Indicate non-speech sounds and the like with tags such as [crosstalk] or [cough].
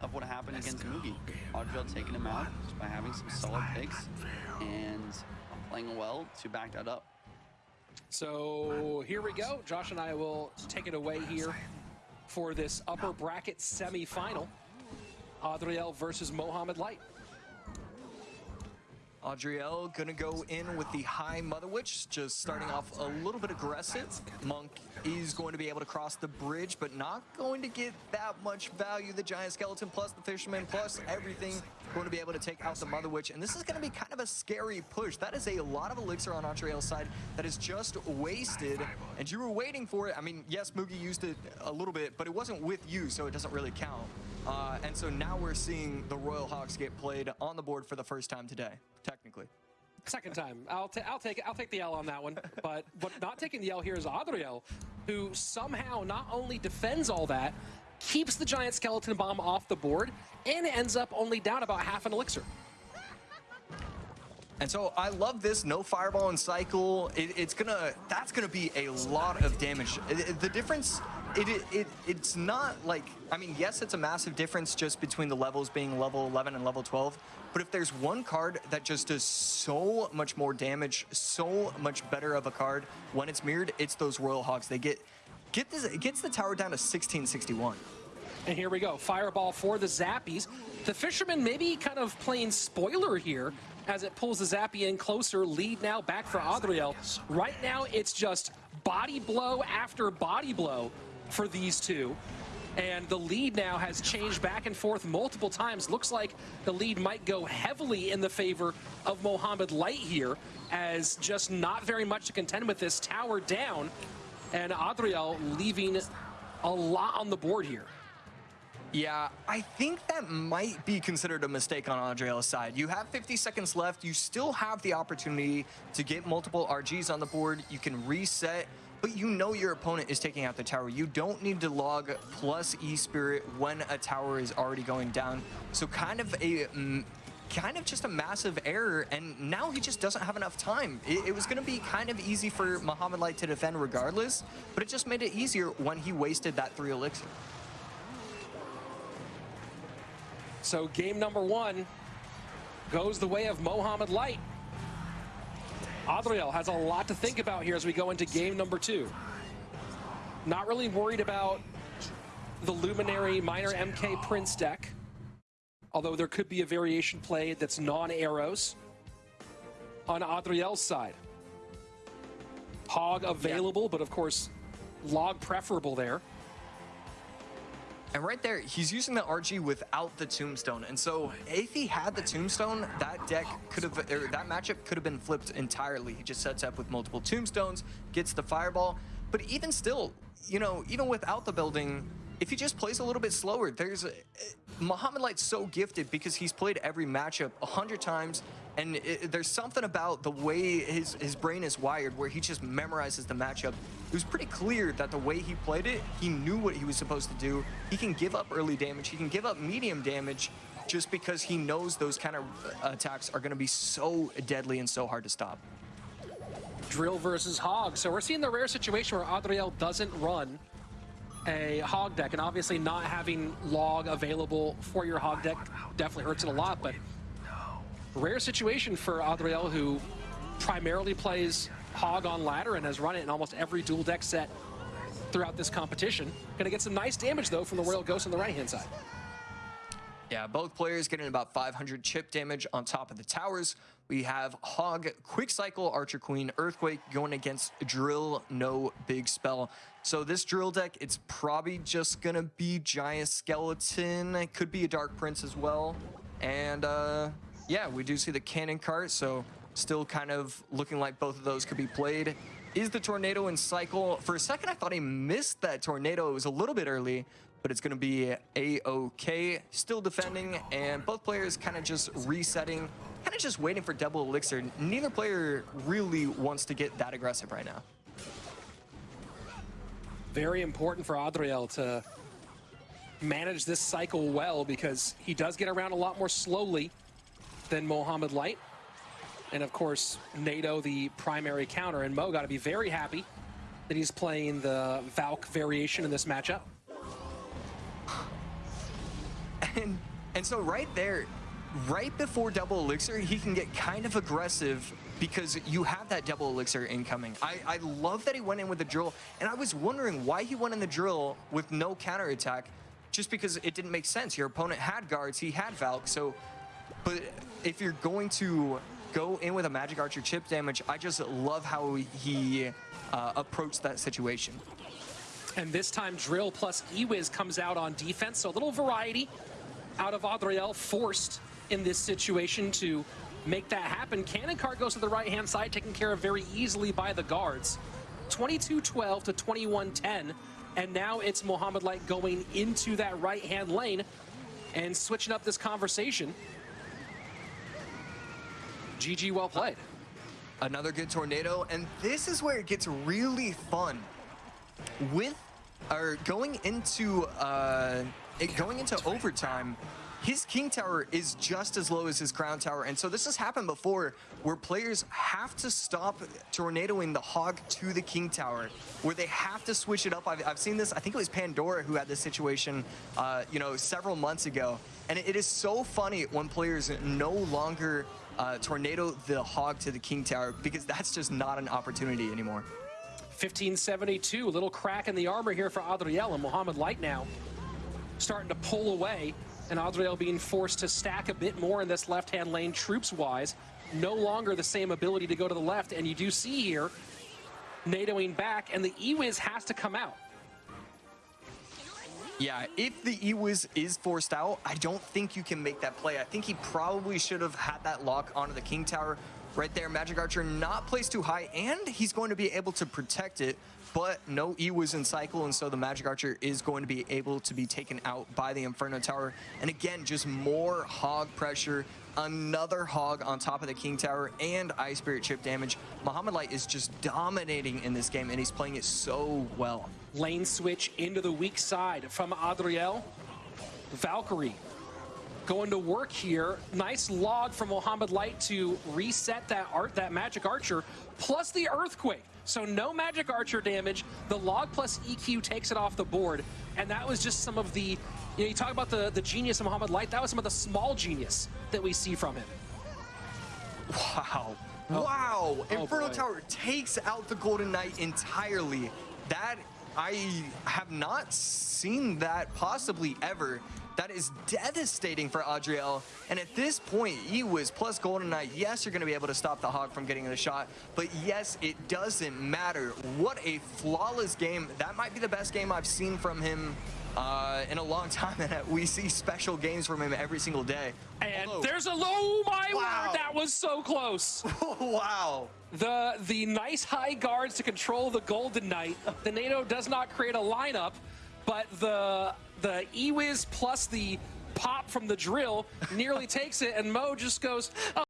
of what happened against Mugi. Adriel taking him out just by having some solid picks and playing well to back that up. So here we go. Josh and I will take it away here for this upper bracket semi-final. Adriel versus Mohamed Light. Adriel gonna go in with the high Mother Witch, just starting off a little bit aggressive. Monk is going to be able to cross the bridge, but not going to get that much value. The Giant Skeleton plus the Fisherman plus everything going to be able to take out the Mother Witch. And this is gonna be kind of a scary push. That is a lot of Elixir on Adriel's side that is just wasted. And you were waiting for it. I mean, yes, Mugi used it a little bit, but it wasn't with you, so it doesn't really count. Uh, and so now we're seeing the Royal Hogs get played on the board for the first time today technically. Second time. I'll, ta I'll take I'll take the L on that one. But but not taking the L here is Adriel, who somehow not only defends all that, keeps the giant skeleton bomb off the board, and ends up only down about half an elixir. And so I love this no fireball and cycle. It, it's gonna that's gonna be a lot of damage. The difference, it, it it's not like I mean yes, it's a massive difference just between the levels being level 11 and level 12. But if there's one card that just does so much more damage, so much better of a card when it's mirrored, it's those Royal Hogs. They get get this it gets the tower down to 1661. And here we go, Fireball for the Zappies. The Fisherman maybe kind of playing spoiler here as it pulls the Zappy in closer. Lead now back for Adriel. Right now, it's just body blow after body blow for these two. And the lead now has changed back and forth multiple times. Looks like the lead might go heavily in the favor of Mohamed Light here, as just not very much to contend with this tower down. And Adriel leaving a lot on the board here. Yeah, I think that might be considered a mistake on Adriel's side. You have 50 seconds left. You still have the opportunity to get multiple RGs on the board. You can reset, but you know your opponent is taking out the tower. You don't need to log plus E-Spirit when a tower is already going down. So kind of a mm, kind of just a massive error, and now he just doesn't have enough time. It, it was going to be kind of easy for Mohamed Light to defend regardless, but it just made it easier when he wasted that three elixir. So game number one goes the way of Mohamed Light. Adriel has a lot to think about here as we go into game number two. Not really worried about the Luminary Minor MK Prince deck, although there could be a variation play that's non-arrows on Adriel's side. Hog available, yeah. but of course, log preferable there. And right there, he's using the RG without the Tombstone. And so if he had the Tombstone, that deck could have, that matchup could have been flipped entirely. He just sets up with multiple Tombstones, gets the Fireball. But even still, you know, even without the building, if he just plays a little bit slower, there's a, Mohamed Light's so gifted because he's played every matchup a hundred times, and it, there's something about the way his his brain is wired where he just memorizes the matchup. It was pretty clear that the way he played it, he knew what he was supposed to do. He can give up early damage, he can give up medium damage, just because he knows those kind of uh, attacks are going to be so deadly and so hard to stop. Drill versus Hog. So we're seeing the rare situation where Adriel doesn't run a hog deck, and obviously not having log available for your hog deck definitely hurts it a lot, but rare situation for Adriel, who primarily plays hog on ladder and has run it in almost every dual deck set throughout this competition. Gonna get some nice damage, though, from the Royal Ghost on the right-hand side. Yeah, both players getting about 500 chip damage on top of the towers. We have Hog, Quick Cycle, Archer Queen, Earthquake going against Drill, no big spell. So this Drill deck, it's probably just going to be Giant Skeleton. It could be a Dark Prince as well. And uh, yeah, we do see the Cannon Cart, so still kind of looking like both of those could be played. Is the Tornado in Cycle? For a second, I thought he missed that Tornado. It was a little bit early, but it's going to be A-OK. Still defending, and both players kind of just resetting, kind of just waiting for double elixir. Neither player really wants to get that aggressive right now. Very important for Adriel to manage this cycle well because he does get around a lot more slowly than Mohamed Light. And of course, NATO, the primary counter, and Mo got to be very happy that he's playing the Valk variation in this matchup. And and so right there, right before double elixir, he can get kind of aggressive because you have that double elixir incoming. I, I love that he went in with the drill, and I was wondering why he went in the drill with no counterattack, just because it didn't make sense. Your opponent had guards, he had Valk, so but if you're going to go in with a magic archer chip damage, I just love how he uh, approached that situation. And this time, Drill plus Ewiz comes out on defense, so a little variety out of Adriel, forced in this situation to make that happen. Cannon Cart goes to the right-hand side, taken care of very easily by the guards. 22-12 to 21-10, and now it's Mohamed Light going into that right-hand lane and switching up this conversation. GG, well played. Another good tornado, and this is where it gets really fun. With, or going into, uh, it going into overtime, his king tower is just as low as his crown tower, and so this has happened before, where players have to stop tornadoing the hog to the king tower, where they have to switch it up. I've, I've seen this. I think it was Pandora who had this situation, uh, you know, several months ago, and it is so funny when players no longer uh, tornado the hog to the king tower because that's just not an opportunity anymore. 1572, a little crack in the armor here for Adriel and Mohamed Light now starting to pull away and Adriel being forced to stack a bit more in this left-hand lane troops-wise. No longer the same ability to go to the left, and you do see here NATOing back, and the Ewiz has to come out. Yeah, if the Ewiz is forced out, I don't think you can make that play. I think he probably should have had that lock onto the King Tower right there. Magic Archer not placed too high, and he's going to be able to protect it, but no E was in cycle, and so the Magic Archer is going to be able to be taken out by the Inferno Tower. And again, just more hog pressure, another hog on top of the King Tower, and Ice Spirit chip damage. Mohamed Light is just dominating in this game, and he's playing it so well. Lane switch into the weak side from Adriel. Valkyrie going to work here. Nice log from Mohamed Light to reset that art, that magic archer, plus the earthquake. So no magic archer damage. The log plus EQ takes it off the board. And that was just some of the, you know, you talk about the, the genius of Mohamed Light, that was some of the small genius that we see from him. Wow. Oh. Wow. Oh, Inferno boy. Tower takes out the Golden Knight entirely. That, I have not seen that possibly ever. That is devastating for Adriel. And at this point, he was plus Golden Knight, yes, you're going to be able to stop the Hog from getting the shot. But yes, it doesn't matter. What a flawless game. That might be the best game I've seen from him uh, in a long [laughs] time. And we see special games from him every single day. And Although- there's a low, my Wow. word, that was so close. [laughs] wow. The the nice high guards to control the Golden Knight. The NATO does not create a lineup, but the the Ewiz plus the pop from the drill nearly takes it, and Mo just goes, oh.